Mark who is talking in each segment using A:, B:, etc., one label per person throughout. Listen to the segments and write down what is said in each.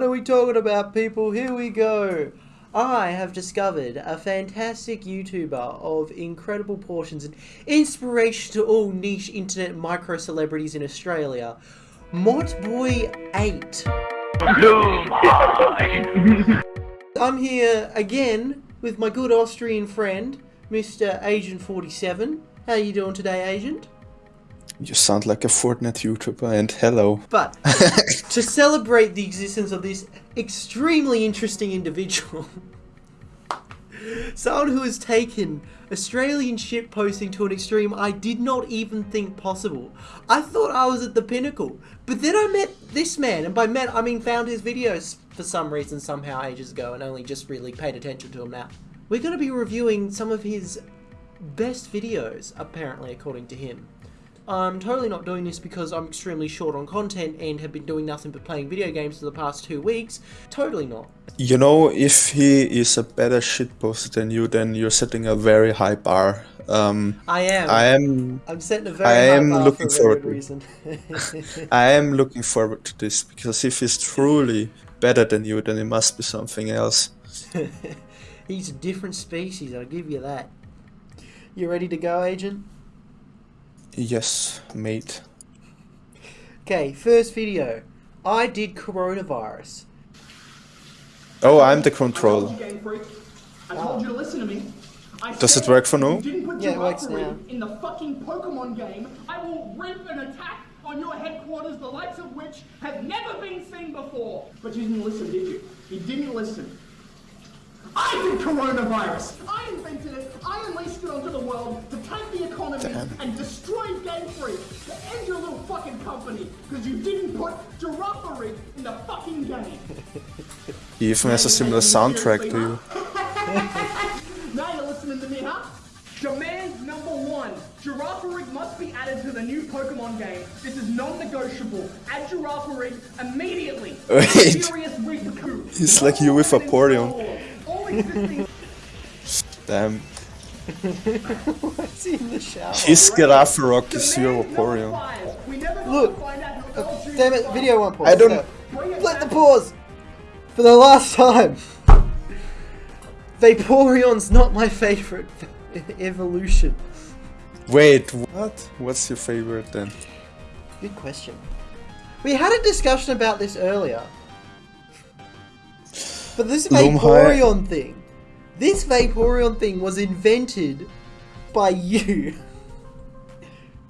A: What are we talking about, people? Here we go. I have discovered a fantastic YouTuber of incredible portions and inspiration to all niche internet micro celebrities in Australia, Motboy8. I'm here again with my good Austrian friend, Mr. Agent47. How are you doing today, Agent?
B: You sound like a Fortnite YouTuber, and hello.
A: But to celebrate the existence of this extremely interesting individual, someone who has taken Australian ship posting to an extreme I did not even think possible. I thought I was at the pinnacle, but then I met this man, and by met I mean found his videos for some reason somehow ages ago and only just really paid attention to him now. We're going to be reviewing some of his best videos, apparently, according to him. I'm totally not doing this because I'm extremely short on content and have been doing nothing but playing video games for the past two weeks. Totally not.
B: You know, if he is a better shitposter than you, then you're setting a very high bar. Um,
A: I am.
B: I am.
A: I'm setting a very
B: I
A: high
B: am
A: bar
B: looking
A: for
B: forward
A: reason.
B: I am looking forward to this because if he's truly better than you, then it must be something else.
A: He's a different species, I'll give you that. You ready to go, Agent?
B: Yes, mate.
A: Okay, first video. I did coronavirus.
B: Oh, I'm the
C: I told
B: control.
C: you, Game Freak. I told you to listen to me. I
B: Does it work for now?
C: You didn't put
A: Yeah, it works now.
C: in the fucking Pokemon game. I will rip an attack on your headquarters, the likes of which have never been seen before. But you didn't listen, did you? You didn't listen. I did coronavirus. I invented it. I unleashed it onto the world to the and destroy Game Freak. To end your little fucking company because you didn't put Giraffe in the fucking game.
B: He even has a similar soundtrack to you.
C: Now you're listening to me, huh? Demand number one. Giraffe must be added to the new Pokemon game. This is non-negotiable. Add Giraffe immediately.
B: Wait. He's like you with Vaporeon.
C: All
B: Damn.
A: What's he in the shower?
B: His Girafarig is your Vaporeon.
A: Look.
C: to find out who else you
A: Damn it, video one pause.
B: I don't-.
A: Let the pause! For the last time! Vaporeon's not my favorite evolution.
B: Wait, what? What's your favorite then?
A: Good question. We had a discussion about this earlier. But this Vaporeon thing, this Vaporeon thing was invented by you.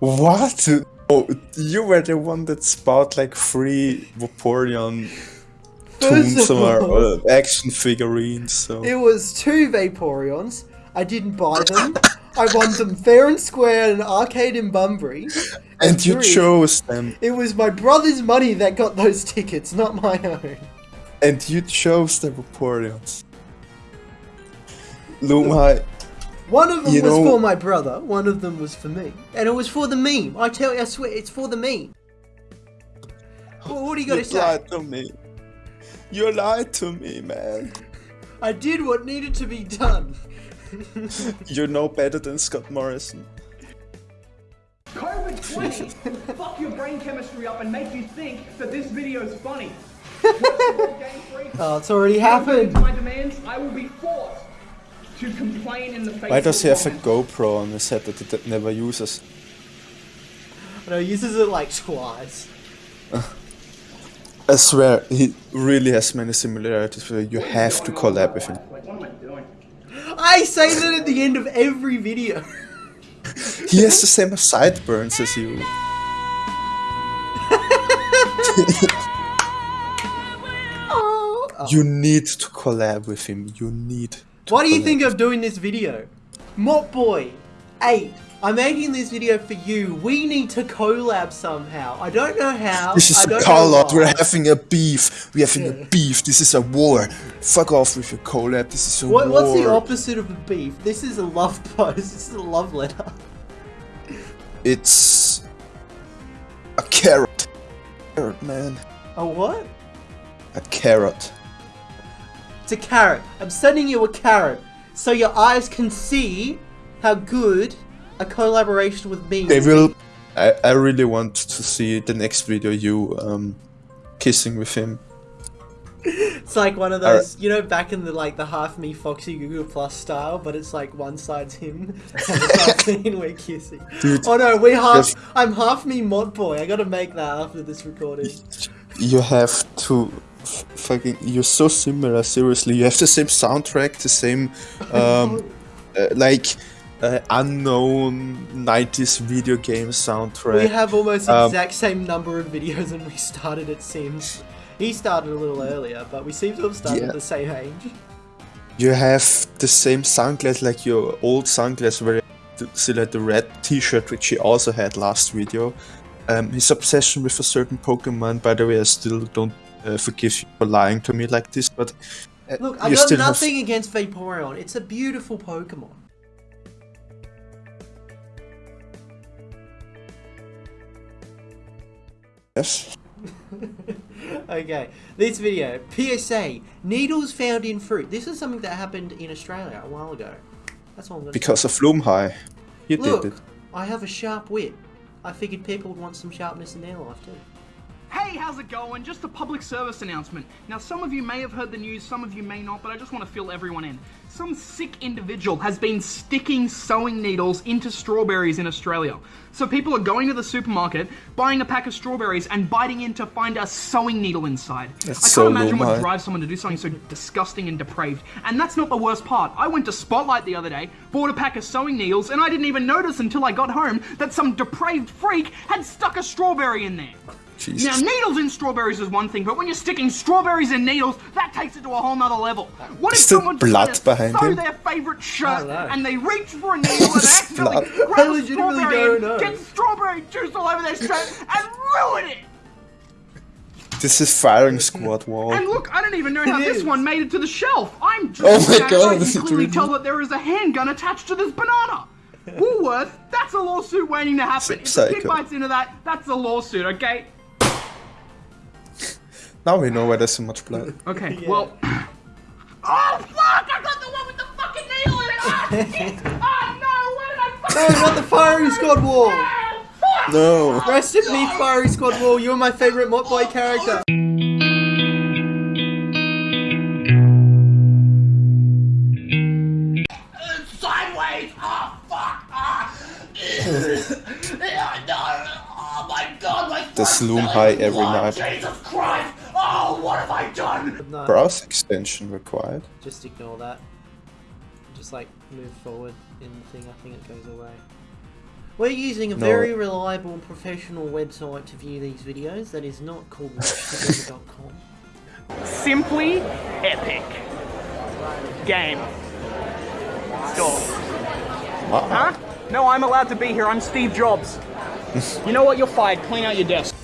B: What? Oh, you were the one that bought like three Vaporeon toons or action figurines, so...
A: it was two Vaporeons. I didn't buy them. I won them fair and square at an arcade in Bunbury.
B: And you
A: three,
B: chose them.
A: It was my brother's money that got those tickets, not my own.
B: And you chose the Vaporeons. Lumai,
A: One of them
B: You
A: was
B: know-
A: for my brother, one of them was for me. And it was for the meme. I tell you, I swear, it's for the meme. Well, what do you got to say?
B: You lied to me. You lied to me, man.
A: I did what needed to be done.
B: You're no better than Scott Morrison.
C: COVID-20 fuck your brain chemistry up and make you think that this video is funny. What's Game
A: Oh, it's already happened.
C: my demands, I will be forced to complain in the face
B: Why does he
C: of
B: have a. GoPro on his head that he never uses?
A: No, he uses it like twice.
B: I swear, he really has many similarities where you have to collab with him.
C: Like, what am I doing?
A: I say that at the end of every video.
B: He has the same sideburns as you.
A: Oh.
B: You need to collab with him. You need to
A: What do you think of doing this video? Mopboy, 8. I'm making this video for you. We need to collab somehow. I don't know how.
B: This is
A: I
B: a out. We're having a beef. We're having a beef. This is a war. Fuck off with your collab. This is a
A: What,
B: war.
A: what's the opposite of a beef? This is a love post. This is a love letter.
B: It's a carrot. Carrot, man.
A: A what?
B: A carrot.
A: It's a carrot. I'm sending you a carrot so your eyes can see how good a collaboration with me
B: They will. I, I really want to see the next video you um kissing with him.
A: It's like one of those, you know, back in the like the half me Foxy Google Plus style, but it's like one side's him and the side's me we're kissing.
B: Dude,
A: oh no, we half.
B: yes.
A: I'm half me mod boy. I gotta make that after this recording.
B: You have to fucking. You're so similar. Seriously, you have the same soundtrack, the same, um, uh, like, uh, unknown '90s video game soundtrack.
A: We have almost
B: Um,
A: exact same number of videos and we started. It seems. He started a little earlier, but we seem to have started
B: Yeah.
A: at the same age.
B: You have the same sunglass, like your old sunglass, where you still had the red T-shirt, which he also had last video. Um, his obsession with a certain Pokemon. By the way, I still don't uh, forgive you for lying to me like this, but uh,
A: Look, I
B: you
A: got
B: still have-
A: nothing against Vaporeon. It's a beautiful Pokemon.
B: Yes.
A: Okay, this video PSA needles found in fruit. This is something that happened in Australia a while ago. That's all I'm gonna
B: Because of Loomhigh. You
A: Look,
B: did it.
A: I have a sharp wit. I figured people would want some sharpness in their life too.
C: Hey, how's it going? Just a public service announcement. Now, some of you may have heard the news, some of you may not, but I just want to fill everyone in. Some sick individual has been sticking sewing needles into strawberries in Australia. So people are going to the supermarket, buying a pack of strawberries, and biting in to find a sewing needle inside.
B: That's
C: I can't
B: so
C: imagine what drives someone to do something so disgusting and depraved. And that's not the worst part. I went to Spotlight the other day, bought a pack of sewing needles, and I didn't even notice until I got home that some depraved freak had stuck a strawberry in there.
B: Jesus.
C: Now, needles in strawberries is one thing, but when you're sticking strawberries in needles, that takes it to a whole nother level. What if someone
B: blood
C: just
B: behind
C: to sew
B: him?
C: their favorite shirt
A: don't
C: and they reach for a needle and
B: There's
C: accidentally grab a strawberry
A: don't
C: and get strawberry juice all over their shirt and ruin it?
B: This is firing squad wall.
C: And look, I don't even know how
A: It
C: this
A: is.
C: one made it to the shelf. I'm just
B: Oh my
C: looking at it,
B: God,
C: I can clearly tell that there is a handgun attached to this banana. Woolworth, that's a lawsuit waiting to happen. If the kid bites into that, that's a lawsuit, okay?
B: Now we know why there's so much blood.
C: Okay,
A: Yeah.
C: well. Oh fuck! I got the one with the fucking needle in it! Ah shit! Oh no! Where did I
A: No,
C: fucking
A: not the firing squad wall.
C: Oh!
B: No.
A: Rest in peace, firing squad wall. You're my favorite Mod Boy character.
C: Sideways! Oh fuck! Ah! no! Oh my god! My
B: The
C: foot's
B: Sloom high every
C: blood.
B: night.
C: Jesus Christ! Oh, what have I done?
A: No,
B: Browse extension required.
A: just ignore that. Just like move forward in the thing. I think it goes away. We're using a
B: No.
A: very reliable and professional website to view these videos. That is not called watchtogether.com.
C: Simply epic. Game. Stop.
B: Wow.
C: Huh? No, I'm allowed to be here. I'm Steve Jobs. you know what? You're fired. Clean out your desk.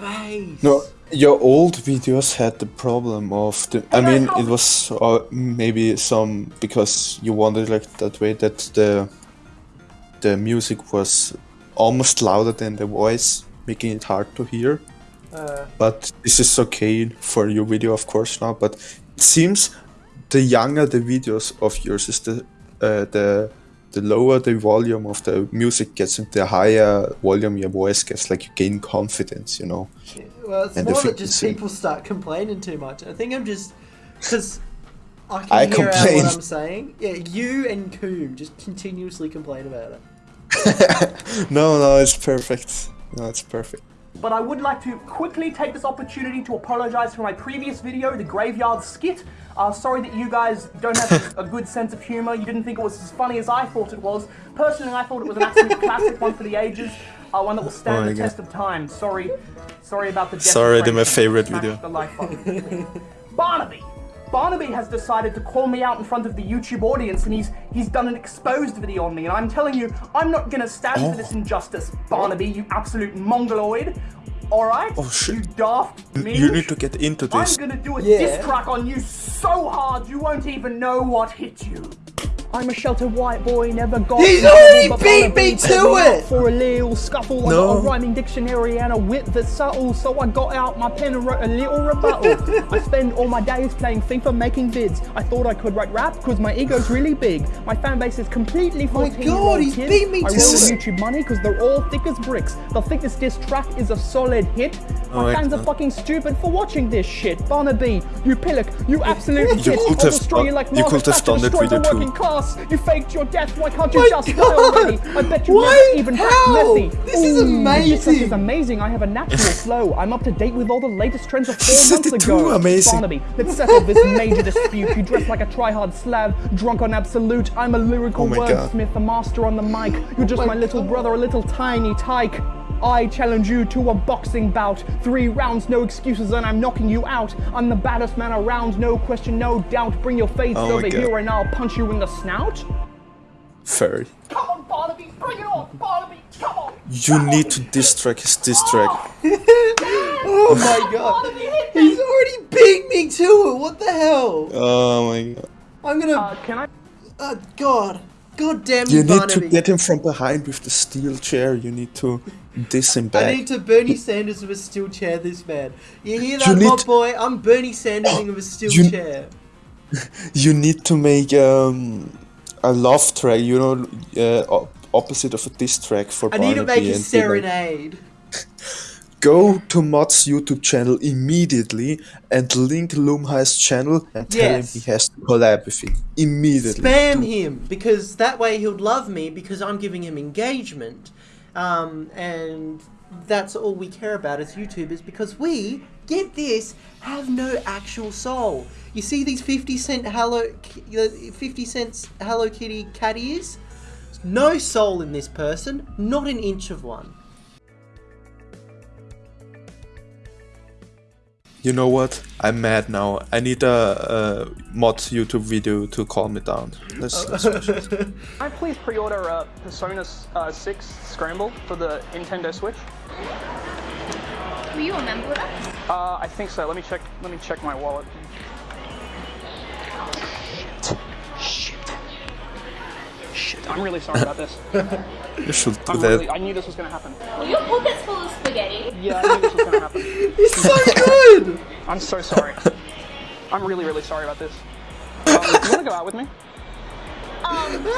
A: Face.
B: No, your old videos had the problem of the. I mean, it was uh, maybe some because you wanted like that way that the the music was almost louder than the voice, making it hard to hear.
A: Uh,
B: But this is okay for your video, of course, now. But it seems the younger the videos of yours is, the uh, the the lower the volume of the music gets, and the higher volume your voice gets. Like you gain confidence, you know.
A: well, it's
B: And
A: more that just people start complaining too much. I think I'm just because I can
B: I
A: hear
B: complain.
A: what I'm saying. Yeah, you and Coom just continuously complain about it.
B: no, no, it's perfect. No, it's perfect.
C: But I would like to quickly take this opportunity to apologize for my previous video, the Graveyard Skit. Uh, sorry that you guys don't have a good sense of humor. You didn't think it was as funny as I thought it was. Personally, I thought it was an absolute classic one for the ages. Uh, one that will stand
B: Oh
C: the
B: God.
C: test of time. Sorry, sorry about the.
B: Sorry, they're my favorite video.
C: The. Barnaby. Barnaby has decided to call me out in front of the YouTube audience, and he's he's done an exposed video on me. And I'm telling you, I'm not gonna stand for this oh. injustice, Barnaby. You absolute mongoloid. All right.
B: Oh, shit.
C: You daft. Me.
B: You need to get into this.
C: I'm gonna do a
A: Yeah.
C: diss track on you so hard you won't even know what hit you. I'm a sheltered white boy, never got.
A: He's
C: nothing
A: already
C: but
A: beat me to it!
C: For a little scuffle, I got a rhyming dictionary and a wit that's subtle, so I got out my pen and wrote a little rebuttal. I spend all my days playing FIFA making vids. I thought I could write rap because my ego's really big. My fan base is completely 14 year
A: God, he's
C: kids.
A: beat me
C: I
A: to
C: roll
B: it.
C: the YouTube money because they're all thick as bricks. They'll think this diss track is a solid hit.
B: Oh
C: My
B: my
C: fans are fucking stupid for watching this shit. Barnaby, you pillock, you absolute
B: You could have
C: destroy
B: done-
C: you like
B: you
C: Margaret
B: could have
C: Thatcher
B: done that
C: destroyed the
B: video
C: class. You faked your death. Why can't you
A: My
C: just die
A: God.
C: already? I bet you
A: Why?
C: never even
A: How?
C: Messi.
A: This is
C: amazing. This is amazing. I have a natural flow. I'm up to date with all the latest trends of four
B: said
C: months
B: it
C: ago.
B: too, amazing.
C: Barnaby, let's settle this major dispute. You dress like a try-hard Slav, drunk on absolute. I'm a lyrical
B: Oh
C: wordsmith, a master on the mic. You're just
A: my
C: my little
A: God.
C: brother, a little tiny tyke. I challenge you to a boxing bout. Three rounds, no excuses, and I'm knocking you out. I'm the baddest man around, no question, no doubt. Bring your face
B: Oh
C: over
B: God.
C: here and I'll punch you in the snout.
B: Furry.
D: Come on, Barnaby, bring it on, Barnaby, come on.
B: You need to diss track his diss track.
A: Oh my god.
D: Barnaby,
A: He's already beat me to it. What the hell?
B: Oh my god.
A: I'm gonna.
C: Uh, can I?
A: Uh, God. God damn you,
B: You need
A: Barnaby.
B: to get him from behind with the steel chair. You need to him
A: I need to Bernie Sanders with a steel chair this man. You hear that,
B: You
A: boy? I'm Bernie Sanders with a steel
B: You-
A: chair.
B: You need to make um, a love track, you know, uh, opposite of a diss track for
A: I need to make a serenade.
B: Go to Mod's YouTube channel immediately and link Lumhi's channel and tell
A: Yes.
B: him he has to collab with him immediately.
A: Spam him because that way he'll love me because I'm giving him engagement, um, and that's all we care about as YouTubers because we get this have no actual soul. You see these fifty cent Hello, fifty cents Hello Kitty cat ears? No soul in this person, not an inch of one.
B: You know what? I'm mad now. I need a, a Mod YouTube video to calm me down. Let's, let's watch it.
C: Can I please pre-order uh, Persona uh, 6 Scramble for the Nintendo Switch?
E: Were you a member with us?
C: Uh, I think so. Let me check. Let me check my wallet. Shit. Shit. I'm really sorry about this.
B: You should do
C: I'm
B: that.
C: really. I knew this was gonna happen.
E: Were your pockets full of spaghetti?
C: Yeah, I knew this was gonna happen.
A: He's so good.
C: I'm so sorry. I'm really, really sorry about this. Um, do you wanna go out with me?
E: Um,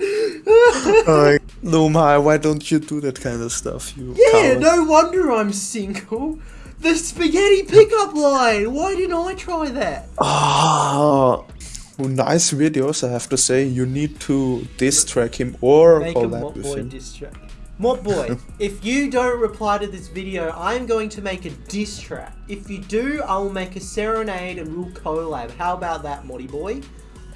B: Uh, Lumhi, why don't you do that kind of stuff? You
A: Yeah,
B: coward.
A: no wonder I'm single. The spaghetti pickup line. Why didn't I try that?
B: Ah, well, nice videos, I have to say. You need to diss track him or
A: Make a
B: collab
A: Mop
B: with
A: Boy
B: him.
A: diss track. Mop Boy, if you don't reply to this video, I'm going to make a diss track. If you do, I will make a serenade and we'll collab. How about that, Moddy Boy?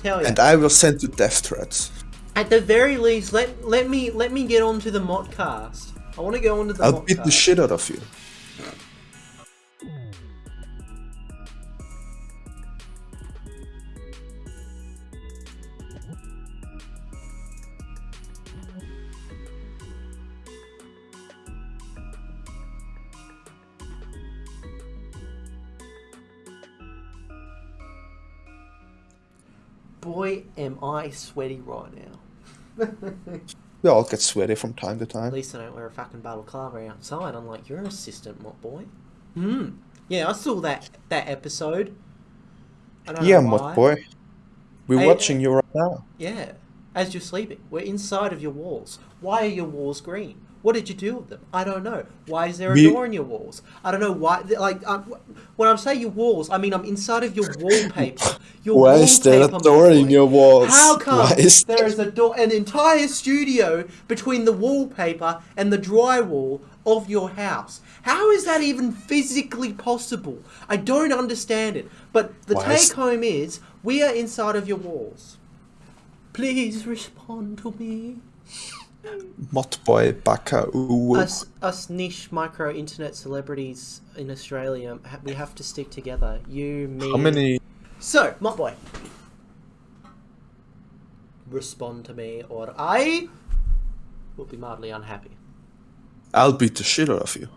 A: Tell you.
B: And I will send you death threats.
A: At the very least, let let me let me get onto the modcast. I want to go onto the
B: I'll
A: modcast.
B: beat the shit out of you.
A: Boy, am I sweaty right now.
B: We all get sweaty from time to time.
A: At least I don't wear a fucking balaclava outside, i'm like your assistant, Mop Boy. Hmm. Yeah, I saw that that episode. I don't
B: Yeah,
A: know
B: boy. We're
A: Hey,
B: watching you right now.
A: Yeah, as you're sleeping. We're inside of your walls. Why are your walls green? What did you do with them? I don't know. Why is there a
B: We-
A: door in your walls? I don't know why. Like, um, when I'm saying your walls, I mean I'm inside of your wallpaper. Your
B: Why is there a door in your walls?
A: How come
B: Why is
A: there is a door, an entire studio between the wallpaper and the drywall of your house? How is that even physically possible? I don't understand it. But the
B: Why
A: take home is we are inside of your walls. Please respond to me.
B: Mod boy, baka, ooh.
A: Us, us niche micro internet celebrities in Australia, we have to stick together. You, me.
B: How many?
A: So, Mott Boy. Respond to me, or I will be mildly unhappy.
B: I'll beat the shit out of you.